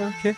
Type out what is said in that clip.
Okay.